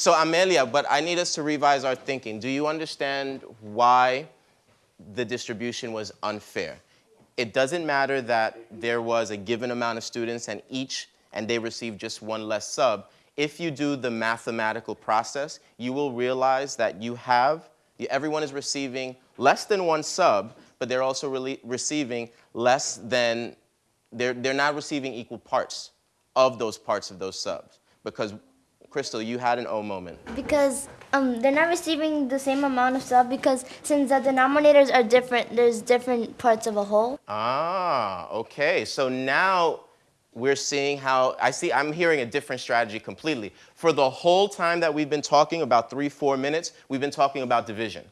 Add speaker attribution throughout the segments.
Speaker 1: So Amelia, but I need us to revise our thinking. Do you understand why the distribution was unfair? It doesn't matter that there was a given amount of students and each, and they received just one less sub. If you do the mathematical process, you will realize that you have, everyone is receiving less than one sub, but they're also really receiving less than, they're, they're not receiving equal parts of those parts of those subs. Because, Crystal, you had an O moment.
Speaker 2: Because um, they're not receiving the same amount of stuff because since the denominators are different, there's different parts of a whole.
Speaker 1: Ah, okay. So now we're seeing how, I see, I'm hearing a different strategy completely. For the whole time that we've been talking, about three, four minutes, we've been talking about division,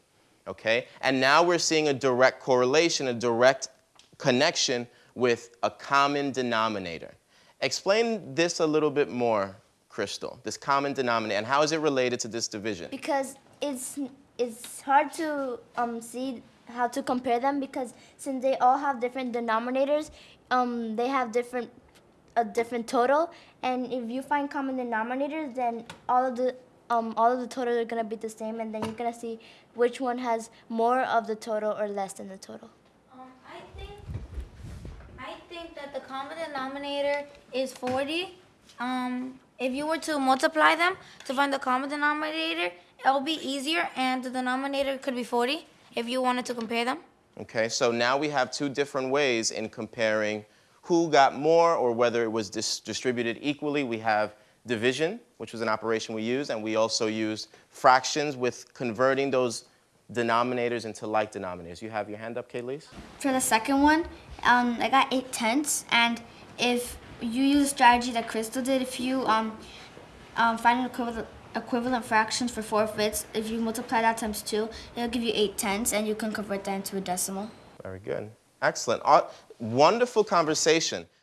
Speaker 1: okay? And now we're seeing a direct correlation, a direct connection with a common denominator. Explain this a little bit more, Crystal, this common denominator, and how is it related to this division?
Speaker 2: Because it's, it's hard to um, see how to compare them because since they all have different denominators, um, they have different a different total. And if you find common denominators, then all of the um, all of the totals are gonna be the same, and then you're gonna see which one has more of the total or less than the total.
Speaker 3: Um, I think I think that the common denominator is 40. Um, if you were to multiply them to find the common denominator, it'll be easier, and the denominator could be 40 if you wanted to compare them.
Speaker 1: Okay, so now we have two different ways in comparing who got more or whether it was dis distributed equally. We have division, which was an operation we used, and we also used fractions with converting those denominators into like denominators. You have your hand up, Kayleigh?
Speaker 4: For the second one, um, I got 8 tenths, and if you use a strategy that Crystal did, if you um, um, find an equivalent, equivalent fractions for 4 fifths, if you multiply that times 2, it'll give you 8 tenths, and you can convert that into a decimal.
Speaker 1: Very good. Excellent. Uh, wonderful conversation.